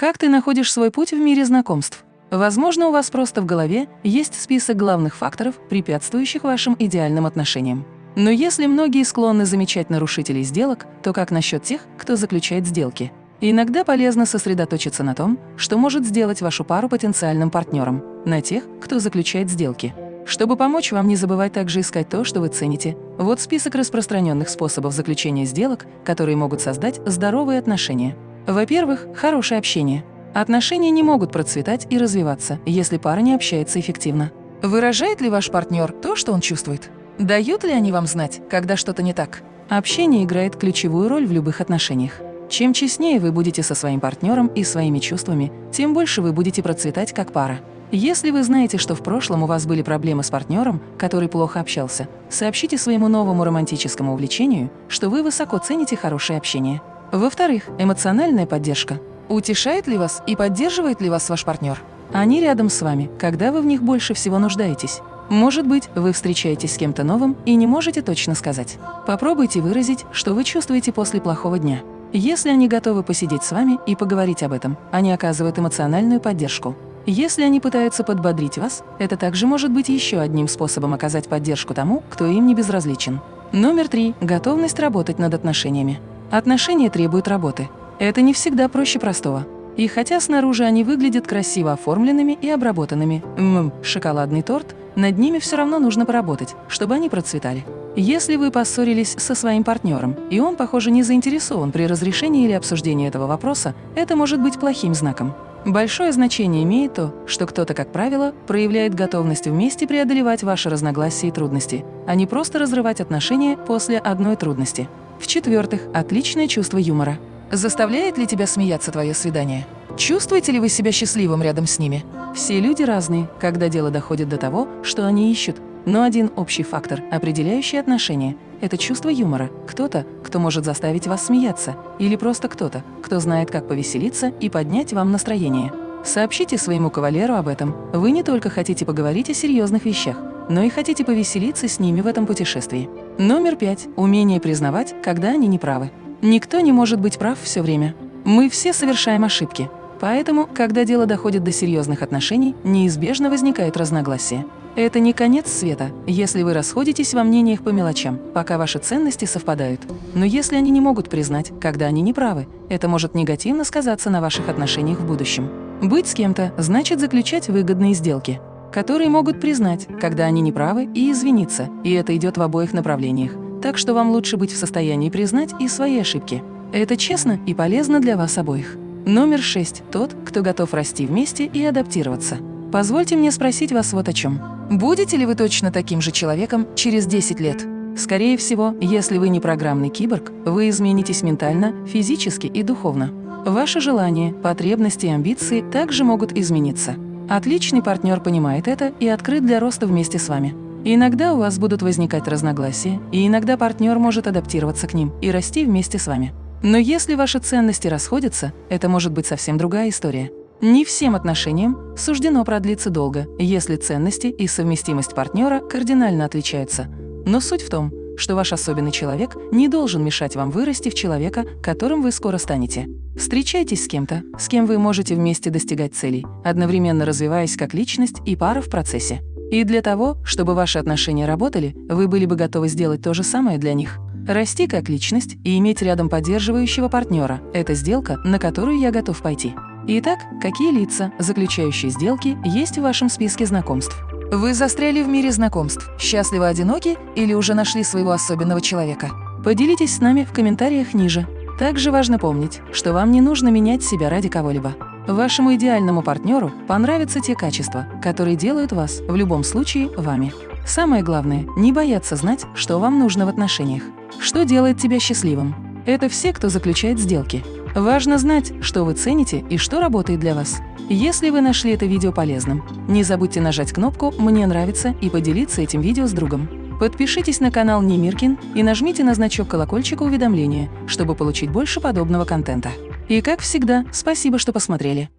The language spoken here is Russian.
Как ты находишь свой путь в мире знакомств? Возможно, у вас просто в голове есть список главных факторов, препятствующих вашим идеальным отношениям. Но если многие склонны замечать нарушителей сделок, то как насчет тех, кто заключает сделки? Иногда полезно сосредоточиться на том, что может сделать вашу пару потенциальным партнером, на тех, кто заключает сделки. Чтобы помочь вам не забывать также искать то, что вы цените, вот список распространенных способов заключения сделок, которые могут создать здоровые отношения. Во-первых, хорошее общение. Отношения не могут процветать и развиваться, если пара не общается эффективно. Выражает ли ваш партнер то, что он чувствует? Дают ли они вам знать, когда что-то не так? Общение играет ключевую роль в любых отношениях. Чем честнее вы будете со своим партнером и своими чувствами, тем больше вы будете процветать как пара. Если вы знаете, что в прошлом у вас были проблемы с партнером, который плохо общался, сообщите своему новому романтическому увлечению, что вы высоко цените хорошее общение. Во-вторых, эмоциональная поддержка. Утешает ли вас и поддерживает ли вас ваш партнер? Они рядом с вами, когда вы в них больше всего нуждаетесь. Может быть, вы встречаетесь с кем-то новым и не можете точно сказать. Попробуйте выразить, что вы чувствуете после плохого дня. Если они готовы посидеть с вами и поговорить об этом, они оказывают эмоциональную поддержку. Если они пытаются подбодрить вас, это также может быть еще одним способом оказать поддержку тому, кто им не безразличен. Номер три – готовность работать над отношениями. Отношения требуют работы. Это не всегда проще простого. И хотя снаружи они выглядят красиво оформленными и обработанными, ммм, шоколадный торт, над ними все равно нужно поработать, чтобы они процветали. Если вы поссорились со своим партнером, и он, похоже, не заинтересован при разрешении или обсуждении этого вопроса, это может быть плохим знаком. Большое значение имеет то, что кто-то, как правило, проявляет готовность вместе преодолевать ваши разногласия и трудности, а не просто разрывать отношения после одной трудности. В-четвертых, отличное чувство юмора. Заставляет ли тебя смеяться твое свидание? Чувствуете ли вы себя счастливым рядом с ними? Все люди разные, когда дело доходит до того, что они ищут. Но один общий фактор, определяющий отношения – это чувство юмора. Кто-то, кто может заставить вас смеяться, или просто кто-то, кто знает, как повеселиться и поднять вам настроение. Сообщите своему кавалеру об этом. Вы не только хотите поговорить о серьезных вещах, но и хотите повеселиться с ними в этом путешествии. Номер пять. Умение признавать, когда они не правы. Никто не может быть прав все время. Мы все совершаем ошибки. Поэтому, когда дело доходит до серьезных отношений, неизбежно возникают разногласия. Это не конец света, если вы расходитесь во мнениях по мелочам, пока ваши ценности совпадают. Но если они не могут признать, когда они не правы, это может негативно сказаться на ваших отношениях в будущем. Быть с кем-то значит заключать выгодные сделки, которые могут признать, когда они не правы, и извиниться, и это идет в обоих направлениях. Так что вам лучше быть в состоянии признать и свои ошибки. Это честно и полезно для вас обоих. Номер шесть – тот, кто готов расти вместе и адаптироваться. Позвольте мне спросить вас вот о чем. Будете ли вы точно таким же человеком через 10 лет? Скорее всего, если вы не программный киборг, вы изменитесь ментально, физически и духовно. Ваши желания, потребности и амбиции также могут измениться. Отличный партнер понимает это и открыт для роста вместе с вами. Иногда у вас будут возникать разногласия, и иногда партнер может адаптироваться к ним и расти вместе с вами. Но если ваши ценности расходятся, это может быть совсем другая история. Не всем отношениям суждено продлиться долго, если ценности и совместимость партнера кардинально отличаются. Но суть в том, что ваш особенный человек не должен мешать вам вырасти в человека, которым вы скоро станете. Встречайтесь с кем-то, с кем вы можете вместе достигать целей, одновременно развиваясь как личность и пара в процессе. И для того, чтобы ваши отношения работали, вы были бы готовы сделать то же самое для них. Расти как личность и иметь рядом поддерживающего партнера – это сделка, на которую я готов пойти. Итак, какие лица, заключающие сделки, есть в вашем списке знакомств? Вы застряли в мире знакомств, счастливо одиноки или уже нашли своего особенного человека? Поделитесь с нами в комментариях ниже. Также важно помнить, что вам не нужно менять себя ради кого-либо. Вашему идеальному партнеру понравятся те качества, которые делают вас в любом случае вами. Самое главное – не бояться знать, что вам нужно в отношениях. Что делает тебя счастливым? Это все, кто заключает сделки. Важно знать, что вы цените и что работает для вас. Если вы нашли это видео полезным, не забудьте нажать кнопку «Мне нравится» и поделиться этим видео с другом. Подпишитесь на канал Немиркин и нажмите на значок колокольчика уведомления, чтобы получить больше подобного контента. И как всегда, спасибо, что посмотрели.